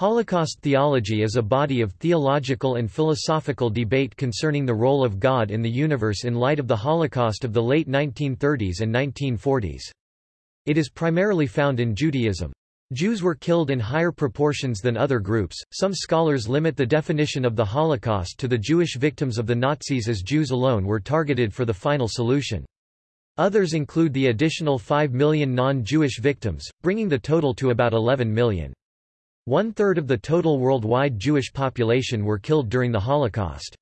Holocaust theology is a body of theological and philosophical debate concerning the role of God in the universe in light of the Holocaust of the late 1930s and 1940s. It is primarily found in Judaism. Jews were killed in higher proportions than other groups. Some scholars limit the definition of the Holocaust to the Jewish victims of the Nazis as Jews alone were targeted for the final solution. Others include the additional 5 million non-Jewish victims, bringing the total to about 11 million. One-third of the total worldwide Jewish population were killed during the Holocaust.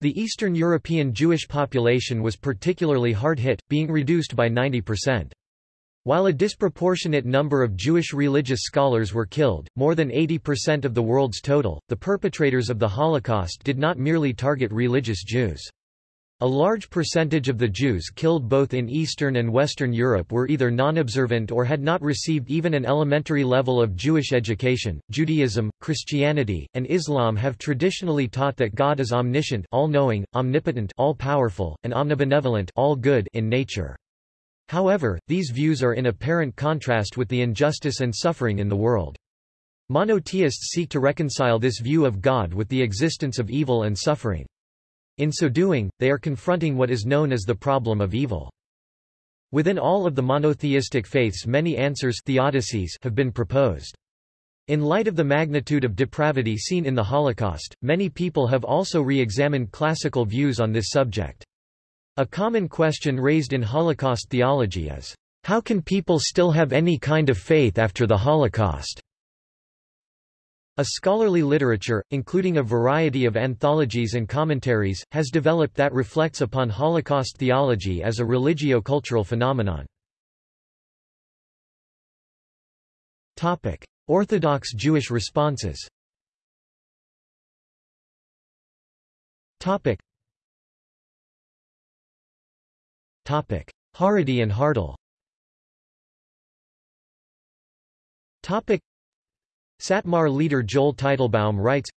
The Eastern European Jewish population was particularly hard hit, being reduced by 90%. While a disproportionate number of Jewish religious scholars were killed, more than 80% of the world's total, the perpetrators of the Holocaust did not merely target religious Jews. A large percentage of the Jews killed both in Eastern and Western Europe were either non-observant or had not received even an elementary level of Jewish education. Judaism, Christianity, and Islam have traditionally taught that God is omniscient, all-knowing, omnipotent, all-powerful, and omnibenevolent, all good in nature. However, these views are in apparent contrast with the injustice and suffering in the world. Monotheists seek to reconcile this view of God with the existence of evil and suffering. In so doing, they are confronting what is known as the problem of evil. Within all of the monotheistic faiths many answers theodicies have been proposed. In light of the magnitude of depravity seen in the Holocaust, many people have also re-examined classical views on this subject. A common question raised in Holocaust theology is, how can people still have any kind of faith after the Holocaust? A scholarly literature, including a variety of anthologies and commentaries, has developed that reflects upon Holocaust theology as a religio-cultural phenomenon. Orthodox Jewish responses Haredi and Hardal Satmar leader Joel Teitelbaum writes,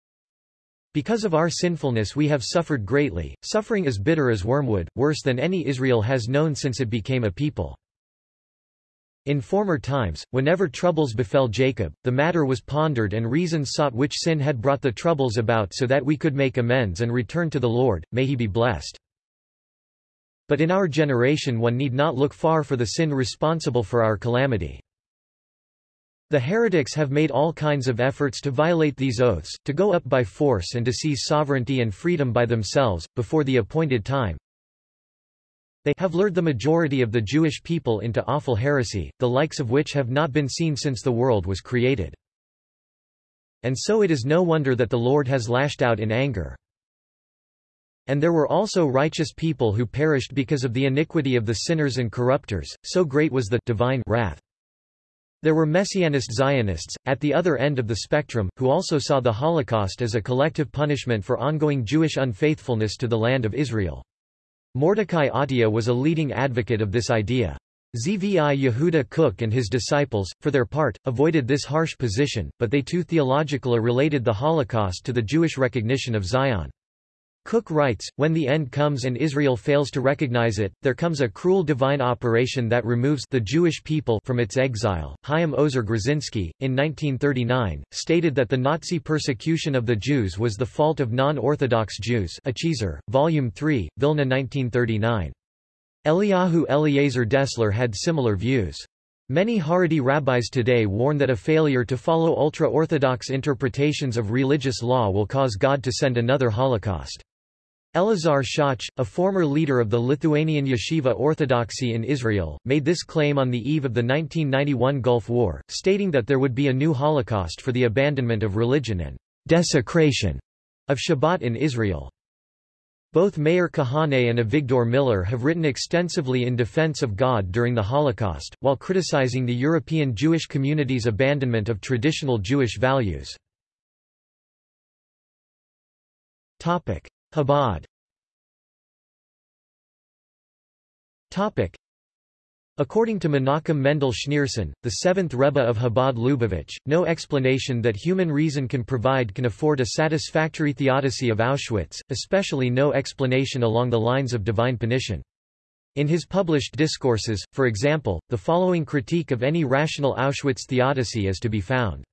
Because of our sinfulness we have suffered greatly, suffering as bitter as wormwood, worse than any Israel has known since it became a people. In former times, whenever troubles befell Jacob, the matter was pondered and reason sought which sin had brought the troubles about so that we could make amends and return to the Lord, may he be blessed. But in our generation one need not look far for the sin responsible for our calamity. The heretics have made all kinds of efforts to violate these oaths, to go up by force and to seize sovereignty and freedom by themselves, before the appointed time. They have lured the majority of the Jewish people into awful heresy, the likes of which have not been seen since the world was created. And so it is no wonder that the Lord has lashed out in anger. And there were also righteous people who perished because of the iniquity of the sinners and corrupters, so great was the divine wrath. There were Messianist Zionists, at the other end of the spectrum, who also saw the Holocaust as a collective punishment for ongoing Jewish unfaithfulness to the land of Israel. Mordecai Atiyah was a leading advocate of this idea. Zvi Yehuda Kook and his disciples, for their part, avoided this harsh position, but they too theologically related the Holocaust to the Jewish recognition of Zion. Kook writes, when the end comes and Israel fails to recognize it, there comes a cruel divine operation that removes the Jewish people from its exile. Chaim Ozer Grodzinski, in 1939, stated that the Nazi persecution of the Jews was the fault of non-Orthodox Jews Achiezer, Volume 3, Vilna 1939. Eliyahu Eliezer Dessler had similar views. Many Haredi rabbis today warn that a failure to follow ultra-Orthodox interpretations of religious law will cause God to send another Holocaust. Elazar Shach, a former leader of the Lithuanian Yeshiva Orthodoxy in Israel, made this claim on the eve of the 1991 Gulf War, stating that there would be a new Holocaust for the abandonment of religion and desecration of Shabbat in Israel. Both Meir Kahane and Avigdor Miller have written extensively in defense of God during the Holocaust, while criticizing the European Jewish community's abandonment of traditional Jewish values. Chabad According to Menachem Mendel Schneerson, the seventh Rebbe of Chabad Lubavitch, no explanation that human reason can provide can afford a satisfactory theodicy of Auschwitz, especially no explanation along the lines of divine punition. In his published discourses, for example, the following critique of any rational Auschwitz theodicy is to be found.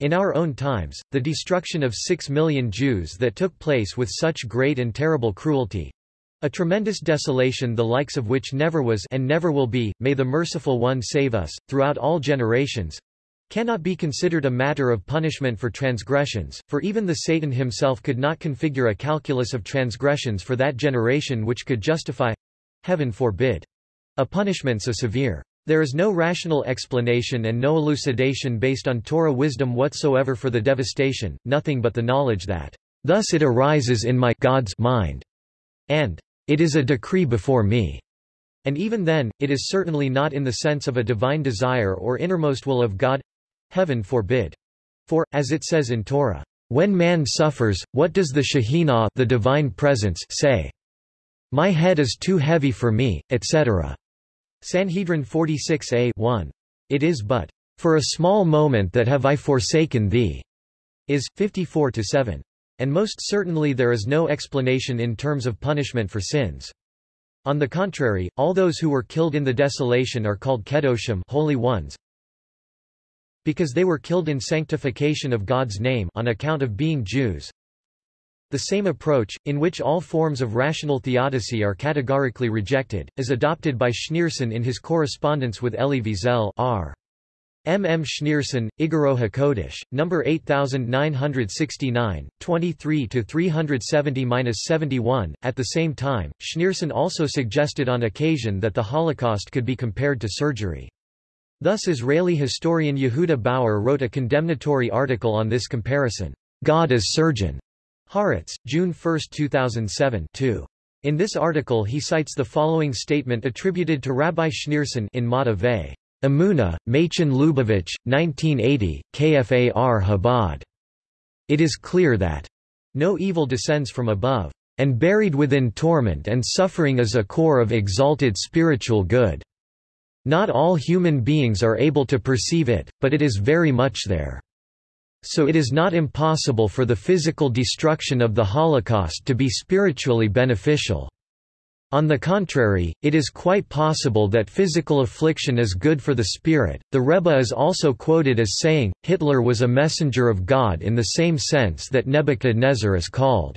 In our own times, the destruction of six million Jews that took place with such great and terrible cruelty, a tremendous desolation the likes of which never was and never will be, may the merciful one save us, throughout all generations, cannot be considered a matter of punishment for transgressions, for even the Satan himself could not configure a calculus of transgressions for that generation which could justify—heaven forbid! A punishment so severe. There is no rational explanation and no elucidation based on Torah wisdom whatsoever for the devastation, nothing but the knowledge that, "...thus it arises in my God's mind," and, "...it is a decree before me." And even then, it is certainly not in the sense of a divine desire or innermost will of God heaven forbid. For, as it says in Torah, when man suffers, what does the Shekhinah the divine presence say? My head is too heavy for me, etc. Sanhedrin 46a 1. It is but, for a small moment that have I forsaken thee, is, 54-7. And most certainly there is no explanation in terms of punishment for sins. On the contrary, all those who were killed in the desolation are called kedoshim holy ones, because they were killed in sanctification of God's name on account of being Jews. The same approach, in which all forms of rational theodicy are categorically rejected, is adopted by Schneerson in his correspondence with Elie Wiesel R. M. M. Schneerson, Igoro HaKodesh, No. 8969, 23-370-71. At the same time, Schneerson also suggested on occasion that the Holocaust could be compared to surgery. Thus Israeli historian Yehuda Bauer wrote a condemnatory article on this comparison, God as Surgeon. Haaretz, June 1, 2007 2. In this article he cites the following statement attributed to Rabbi Schneerson in Mata Ve. Amuna, Machon Lubavitch, 1980, KFAR Chabad. It is clear that no evil descends from above, and buried within torment and suffering is a core of exalted spiritual good. Not all human beings are able to perceive it, but it is very much there. So it is not impossible for the physical destruction of the Holocaust to be spiritually beneficial. On the contrary, it is quite possible that physical affliction is good for the spirit. The Rebbe is also quoted as saying, Hitler was a messenger of God in the same sense that Nebuchadnezzar is called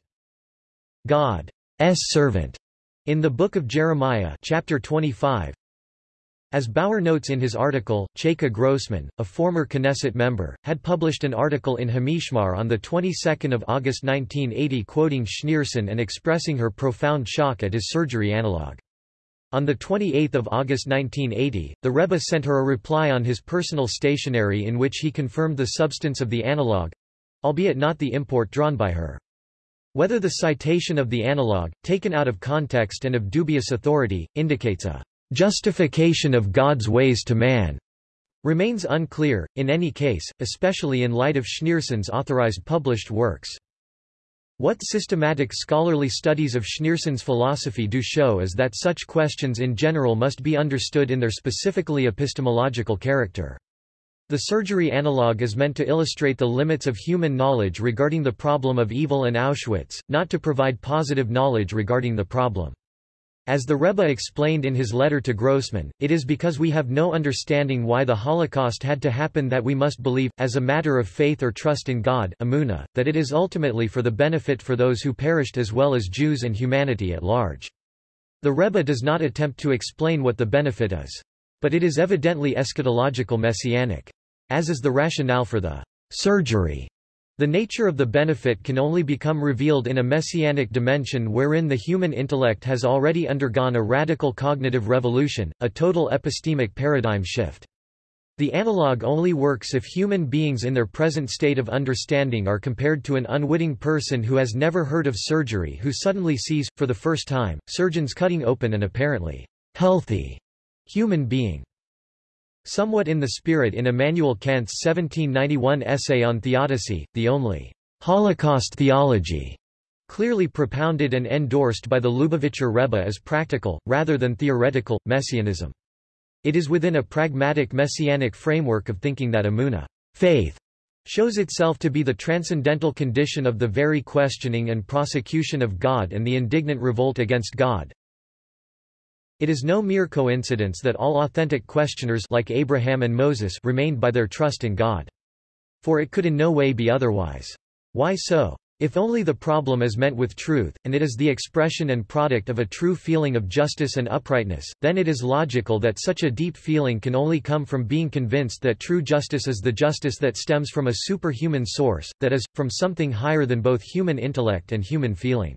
God's servant. In the Book of Jeremiah chapter 25, as Bauer notes in his article, Chaika Grossman, a former Knesset member, had published an article in Hamishmar on the 22nd of August 1980 quoting Schneerson and expressing her profound shock at his surgery analog. On 28 August 1980, the Rebbe sent her a reply on his personal stationery in which he confirmed the substance of the analog—albeit not the import drawn by her. Whether the citation of the analog, taken out of context and of dubious authority, indicates a justification of God's ways to man remains unclear, in any case, especially in light of Schneerson's authorized published works. What systematic scholarly studies of Schneerson's philosophy do show is that such questions in general must be understood in their specifically epistemological character. The surgery analog is meant to illustrate the limits of human knowledge regarding the problem of evil and Auschwitz, not to provide positive knowledge regarding the problem. As the Rebbe explained in his letter to Grossman, it is because we have no understanding why the Holocaust had to happen that we must believe, as a matter of faith or trust in God Amunah, that it is ultimately for the benefit for those who perished as well as Jews and humanity at large. The Rebbe does not attempt to explain what the benefit is. But it is evidently eschatological messianic. As is the rationale for the surgery the nature of the benefit can only become revealed in a messianic dimension wherein the human intellect has already undergone a radical cognitive revolution, a total epistemic paradigm shift. The analog only works if human beings in their present state of understanding are compared to an unwitting person who has never heard of surgery who suddenly sees, for the first time, surgeons cutting open an apparently healthy human being. Somewhat in the spirit in Immanuel Kant's 1791 essay on theodicy, the only Holocaust theology, clearly propounded and endorsed by the Lubavitcher Rebbe as practical, rather than theoretical, messianism. It is within a pragmatic messianic framework of thinking that Amunah faith, shows itself to be the transcendental condition of the very questioning and prosecution of God and the indignant revolt against God, it is no mere coincidence that all authentic questioners like Abraham and Moses remained by their trust in God. For it could in no way be otherwise. Why so? If only the problem is meant with truth, and it is the expression and product of a true feeling of justice and uprightness, then it is logical that such a deep feeling can only come from being convinced that true justice is the justice that stems from a superhuman source, that is, from something higher than both human intellect and human feeling.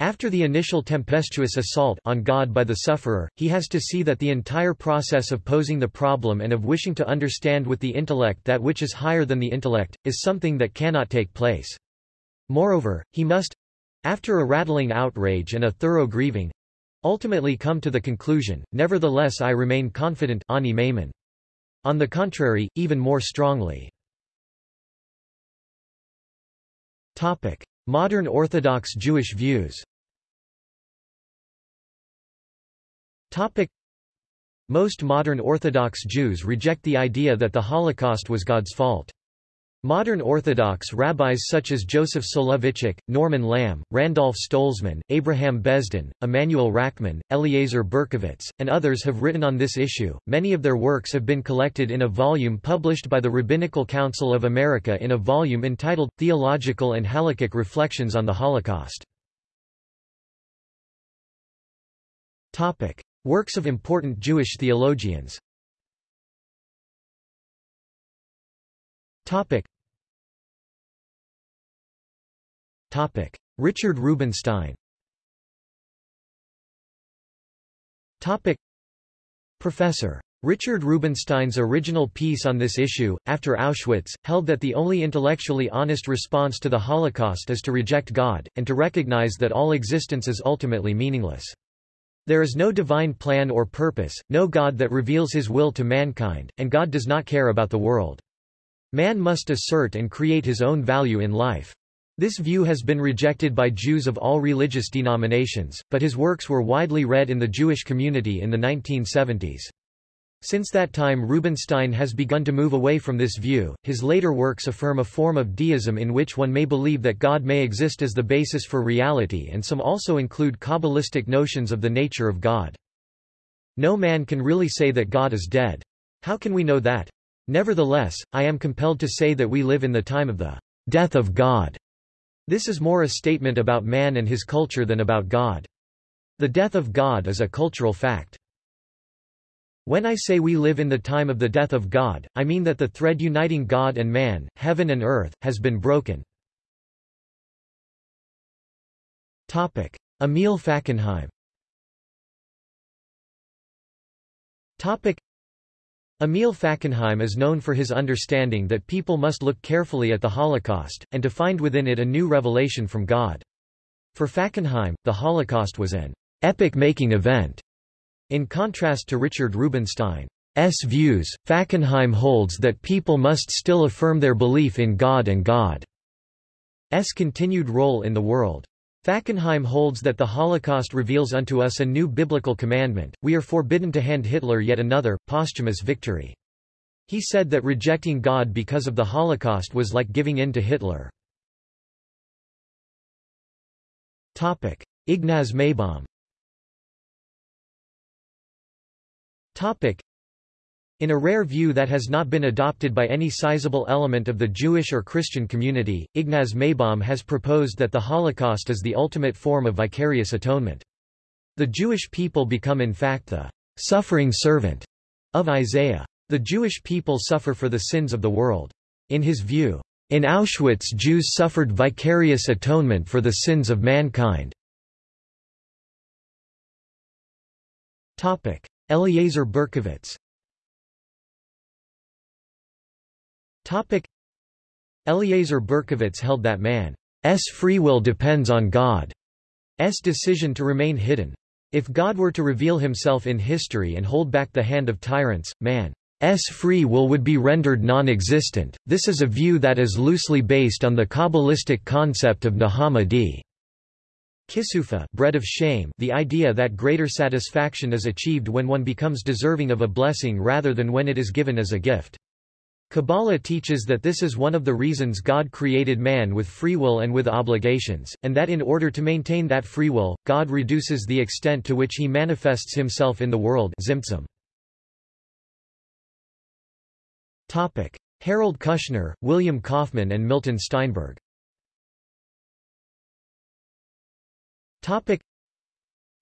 After the initial tempestuous assault on God by the sufferer, he has to see that the entire process of posing the problem and of wishing to understand with the intellect that which is higher than the intellect, is something that cannot take place. Moreover, he must after a rattling outrage and a thorough grieving ultimately come to the conclusion, nevertheless I remain confident On the contrary, even more strongly. Modern Orthodox Jewish views. Most modern Orthodox Jews reject the idea that the Holocaust was God's fault. Modern Orthodox rabbis such as Joseph Soloveitchik, Norman Lamm, Randolph Stolzmann, Abraham Besdin, Emanuel Rackman, Eliezer Berkovits, and others have written on this issue. Many of their works have been collected in a volume published by the Rabbinical Council of America in a volume entitled Theological and Halakhic Reflections on the Holocaust. Topic: Works of important Jewish theologians. Topic. Topic. Richard Rubinstein Topic. Professor. Richard Rubinstein's original piece on this issue, after Auschwitz, held that the only intellectually honest response to the Holocaust is to reject God, and to recognize that all existence is ultimately meaningless. There is no divine plan or purpose, no God that reveals his will to mankind, and God does not care about the world. Man must assert and create his own value in life. This view has been rejected by Jews of all religious denominations, but his works were widely read in the Jewish community in the 1970s. Since that time Rubinstein has begun to move away from this view. His later works affirm a form of deism in which one may believe that God may exist as the basis for reality and some also include Kabbalistic notions of the nature of God. No man can really say that God is dead. How can we know that? Nevertheless, I am compelled to say that we live in the time of the death of God. This is more a statement about man and his culture than about God. The death of God is a cultural fact. When I say we live in the time of the death of God, I mean that the thread uniting God and man, heaven and earth, has been broken. Topic. Emil Fackenheim Emil Fackenheim is known for his understanding that people must look carefully at the Holocaust, and to find within it a new revelation from God. For Fackenheim, the Holocaust was an epic-making event. In contrast to Richard Rubinstein's views, Fackenheim holds that people must still affirm their belief in God and God's continued role in the world. Fackenheim holds that the Holocaust reveals unto us a new biblical commandment, we are forbidden to hand Hitler yet another, posthumous victory. He said that rejecting God because of the Holocaust was like giving in to Hitler. Ignaz Maybaum In a rare view that has not been adopted by any sizable element of the Jewish or Christian community, Ignaz Maybaum has proposed that the Holocaust is the ultimate form of vicarious atonement. The Jewish people become in fact the suffering servant of Isaiah. The Jewish people suffer for the sins of the world. In his view, in Auschwitz Jews suffered vicarious atonement for the sins of mankind. Eliezer Berkovits Eliezer Berkovits held that man's free will depends on God's decision to remain hidden. If God were to reveal himself in history and hold back the hand of tyrants, man's free will would be rendered non-existent. This is a view that is loosely based on the Kabbalistic concept of Nehama d. Kisufa bread of shame the idea that greater satisfaction is achieved when one becomes deserving of a blessing rather than when it is given as a gift. Kabbalah teaches that this is one of the reasons God created man with free will and with obligations, and that in order to maintain that free will, God reduces the extent to which he manifests himself in the world. Topic. Harold Kushner, William Kaufman and Milton Steinberg Topic.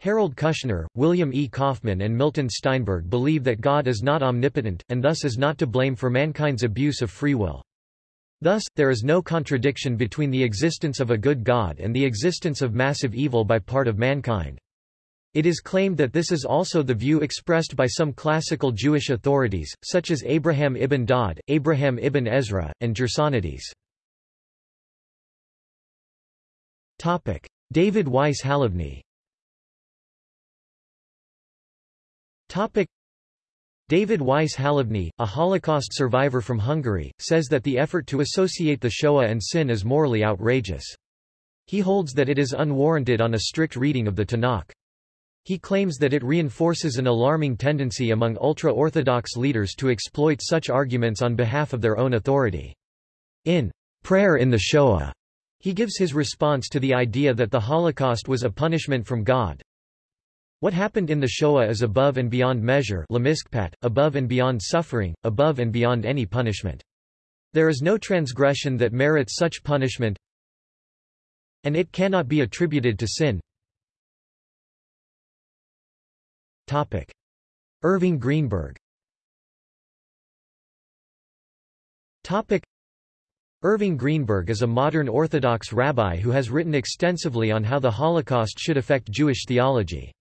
Harold Kushner, William E. Kaufman and Milton Steinberg believe that God is not omnipotent, and thus is not to blame for mankind's abuse of free will. Thus, there is no contradiction between the existence of a good God and the existence of massive evil by part of mankind. It is claimed that this is also the view expressed by some classical Jewish authorities, such as Abraham ibn Dawud, Abraham ibn Ezra, and Gersonides. David Weiss Halivni Topic David Weiss Halivni, a Holocaust survivor from Hungary, says that the effort to associate the Shoah and sin is morally outrageous. He holds that it is unwarranted on a strict reading of the Tanakh. He claims that it reinforces an alarming tendency among ultra-Orthodox leaders to exploit such arguments on behalf of their own authority. In Prayer in the Shoah, he gives his response to the idea that the Holocaust was a punishment from God, what happened in the Shoah is above and beyond measure above and beyond suffering, above and beyond any punishment. There is no transgression that merits such punishment, and it cannot be attributed to sin. Topic. Irving Greenberg Topic. Irving Greenberg is a modern Orthodox rabbi who has written extensively on how the Holocaust should affect Jewish theology.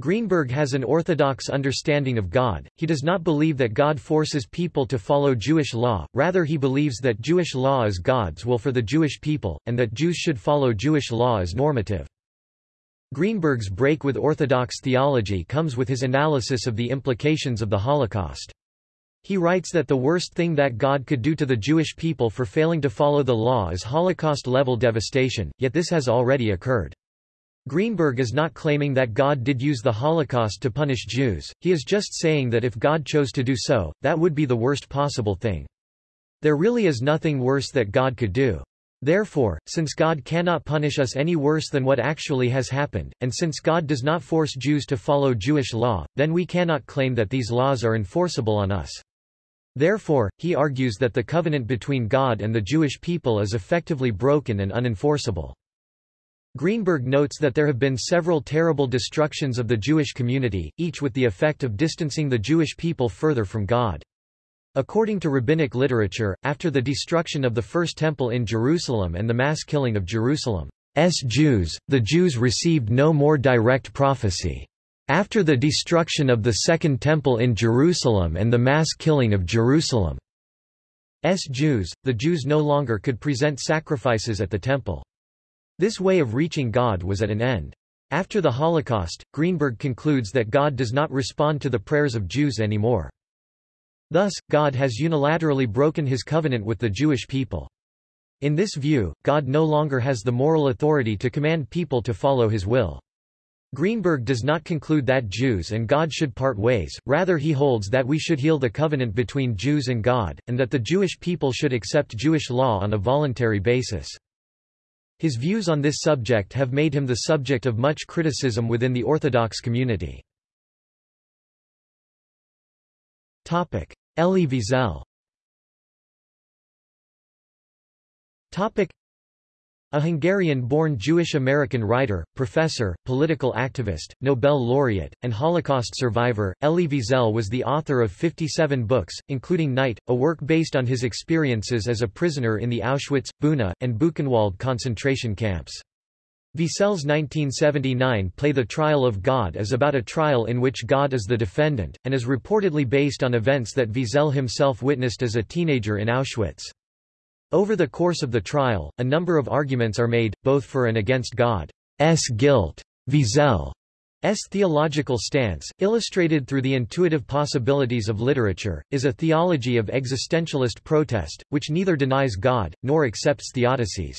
Greenberg has an orthodox understanding of God, he does not believe that God forces people to follow Jewish law, rather he believes that Jewish law is God's will for the Jewish people, and that Jews should follow Jewish law as normative. Greenberg's break with Orthodox theology comes with his analysis of the implications of the Holocaust. He writes that the worst thing that God could do to the Jewish people for failing to follow the law is Holocaust-level devastation, yet this has already occurred. Greenberg is not claiming that God did use the Holocaust to punish Jews, he is just saying that if God chose to do so, that would be the worst possible thing. There really is nothing worse that God could do. Therefore, since God cannot punish us any worse than what actually has happened, and since God does not force Jews to follow Jewish law, then we cannot claim that these laws are enforceable on us. Therefore, he argues that the covenant between God and the Jewish people is effectively broken and unenforceable. Greenberg notes that there have been several terrible destructions of the Jewish community, each with the effect of distancing the Jewish people further from God. According to rabbinic literature, after the destruction of the First Temple in Jerusalem and the mass killing of Jerusalem's Jews, the Jews received no more direct prophecy. After the destruction of the Second Temple in Jerusalem and the mass killing of Jerusalem's Jews, the Jews no longer could present sacrifices at the temple. This way of reaching God was at an end. After the Holocaust, Greenberg concludes that God does not respond to the prayers of Jews anymore. Thus, God has unilaterally broken his covenant with the Jewish people. In this view, God no longer has the moral authority to command people to follow his will. Greenberg does not conclude that Jews and God should part ways, rather he holds that we should heal the covenant between Jews and God, and that the Jewish people should accept Jewish law on a voluntary basis. His views on this subject have made him the subject of much criticism within the Orthodox community. Elie Wiesel a Hungarian-born Jewish-American writer, professor, political activist, Nobel laureate, and Holocaust survivor, Elie Wiesel was the author of 57 books, including Night, a work based on his experiences as a prisoner in the Auschwitz, Buna, and Buchenwald concentration camps. Wiesel's 1979 play The Trial of God is about a trial in which God is the defendant, and is reportedly based on events that Wiesel himself witnessed as a teenager in Auschwitz. Over the course of the trial, a number of arguments are made, both for and against God's guilt. Wiesel's theological stance, illustrated through the intuitive possibilities of literature, is a theology of existentialist protest, which neither denies God, nor accepts theodicies.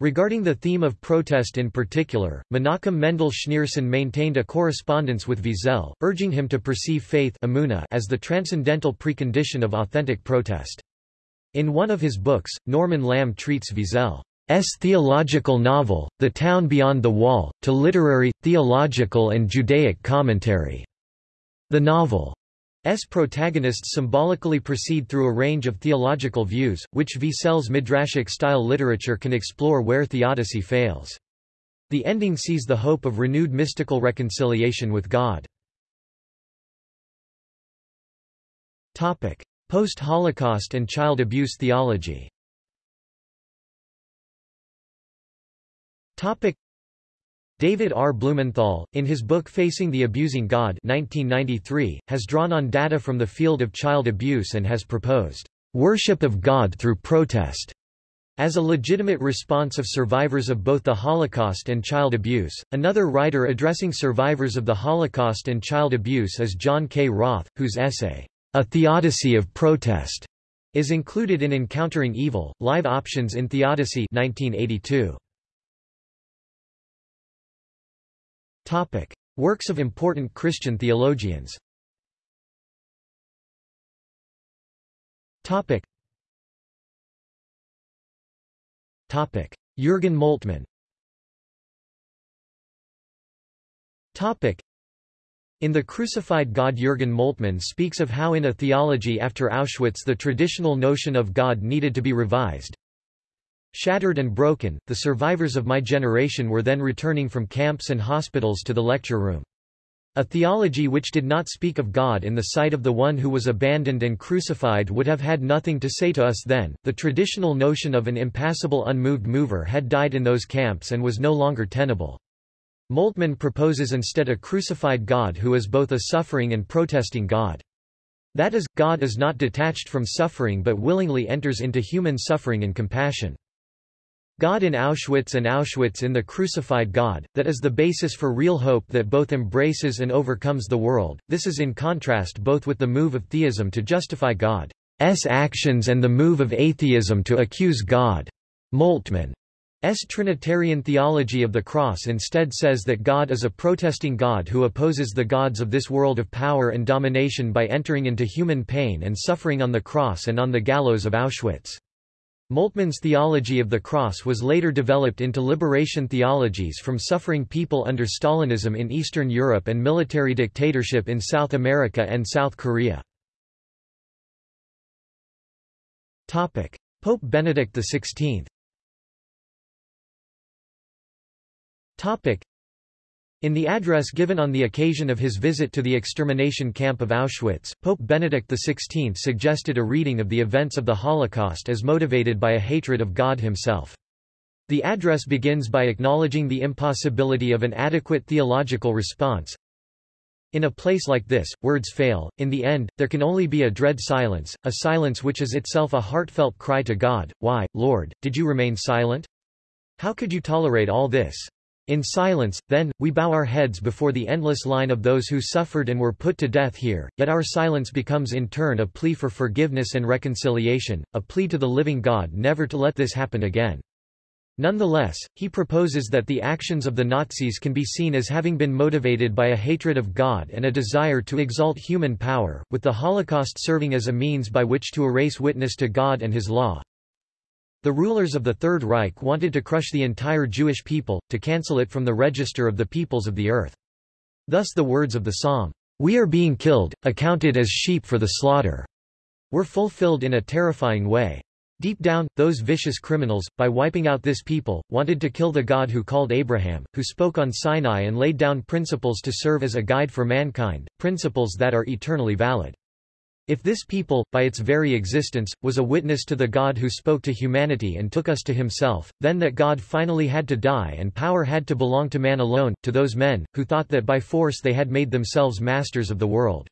Regarding the theme of protest in particular, Menachem Mendel Schneerson maintained a correspondence with Wiesel, urging him to perceive faith as the transcendental precondition of authentic protest. In one of his books, Norman Lamm treats Wiesel's theological novel, The Town Beyond the Wall, to literary, theological and Judaic commentary. The novel's protagonists symbolically proceed through a range of theological views, which Wiesel's midrashic-style literature can explore where theodicy fails. The ending sees the hope of renewed mystical reconciliation with God. Post-Holocaust and child abuse theology David R. Blumenthal, in his book Facing the Abusing God 1993, has drawn on data from the field of child abuse and has proposed, "...worship of God through protest." As a legitimate response of survivors of both the Holocaust and child abuse, another writer addressing survivors of the Holocaust and child abuse is John K. Roth, whose essay, A Theodicy of Protest, is included in Encountering Evil, Live Options in Theodicy 1982. Topic. Works of important Christian theologians Topic. Topic. Jürgen Moltmann Topic. In The Crucified God Jürgen Moltmann speaks of how in a theology after Auschwitz the traditional notion of God needed to be revised, Shattered and broken, the survivors of my generation were then returning from camps and hospitals to the lecture room. A theology which did not speak of God in the sight of the one who was abandoned and crucified would have had nothing to say to us then. The traditional notion of an impassible unmoved mover had died in those camps and was no longer tenable. Moltmann proposes instead a crucified God who is both a suffering and protesting God. That is, God is not detached from suffering but willingly enters into human suffering and compassion. God in Auschwitz and Auschwitz in the crucified God, that is the basis for real hope that both embraces and overcomes the world. This is in contrast both with the move of theism to justify God's actions and the move of atheism to accuse God. Moltmann. Trinitarian theology of the cross instead says that God is a protesting God who opposes the gods of this world of power and domination by entering into human pain and suffering on the cross and on the gallows of Auschwitz. Moltmann's theology of the cross was later developed into liberation theologies from suffering people under Stalinism in Eastern Europe and military dictatorship in South America and South Korea. Pope Benedict XVI in the address given on the occasion of his visit to the extermination camp of Auschwitz, Pope Benedict XVI suggested a reading of the events of the Holocaust as motivated by a hatred of God himself. The address begins by acknowledging the impossibility of an adequate theological response. In a place like this, words fail. In the end, there can only be a dread silence, a silence which is itself a heartfelt cry to God, Why, Lord, did you remain silent? How could you tolerate all this? In silence, then, we bow our heads before the endless line of those who suffered and were put to death here, yet our silence becomes in turn a plea for forgiveness and reconciliation, a plea to the living God never to let this happen again. Nonetheless, he proposes that the actions of the Nazis can be seen as having been motivated by a hatred of God and a desire to exalt human power, with the Holocaust serving as a means by which to erase witness to God and his law. The rulers of the Third Reich wanted to crush the entire Jewish people, to cancel it from the register of the peoples of the earth. Thus the words of the psalm, "'We are being killed, accounted as sheep for the slaughter' were fulfilled in a terrifying way. Deep down, those vicious criminals, by wiping out this people, wanted to kill the God who called Abraham, who spoke on Sinai and laid down principles to serve as a guide for mankind, principles that are eternally valid. If this people, by its very existence, was a witness to the God who spoke to humanity and took us to himself, then that God finally had to die and power had to belong to man alone, to those men, who thought that by force they had made themselves masters of the world.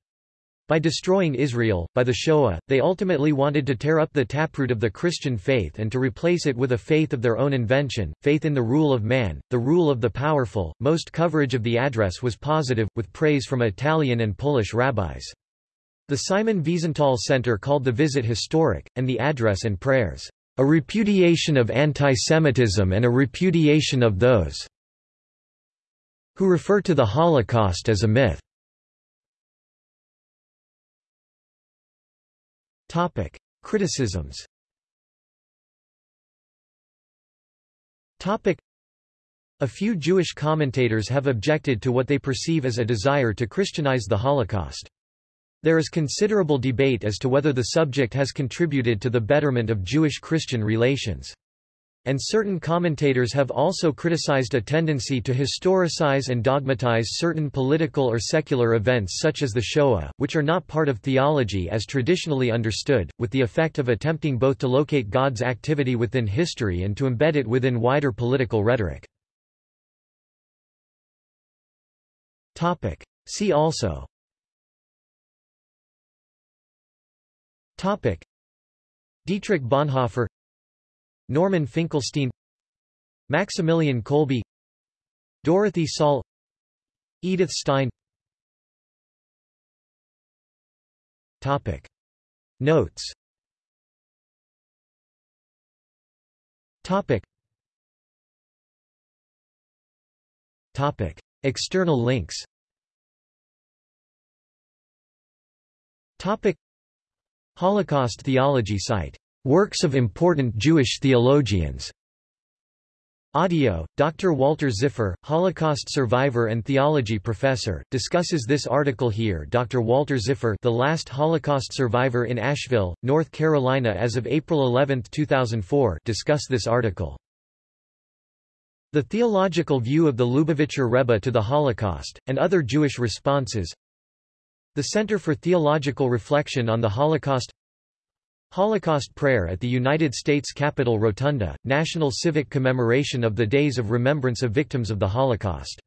By destroying Israel, by the Shoah, they ultimately wanted to tear up the taproot of the Christian faith and to replace it with a faith of their own invention, faith in the rule of man, the rule of the powerful. Most coverage of the address was positive, with praise from Italian and Polish rabbis. The Simon Wiesenthal Center called the visit historic, and the address and prayers, "...a repudiation of anti-Semitism and a repudiation of those who refer to the Holocaust as a myth." Topic: Criticisms Topic: a few Jewish commentators have objected to what they perceive as a desire to Christianize the Holocaust. There is considerable debate as to whether the subject has contributed to the betterment of Jewish-Christian relations. And certain commentators have also criticized a tendency to historicize and dogmatize certain political or secular events such as the Shoah, which are not part of theology as traditionally understood, with the effect of attempting both to locate God's activity within history and to embed it within wider political rhetoric. See also Dietrich Bonhoeffer Norman Finkelstein Maximilian Kolbe Dorothee Sölle Edith Stein. Topic. Notes. Topic. Topic. External links. Topic Holocaust theology site Works of important Jewish theologians. Audio, Dr. Walter Ziffer, Holocaust survivor and theology professor, discusses this article here Dr. Walter Ziffer the last Holocaust survivor in Asheville, North Carolina as of April 11, 2004 discuss this article. The theological view of the Lubavitcher Rebbe to the Holocaust, and other Jewish responses The Center for Theological Reflection on the Holocaust Holocaust Prayer at the United States Capitol Rotunda, National Civic Commemoration of the Days of Remembrance of Victims of the Holocaust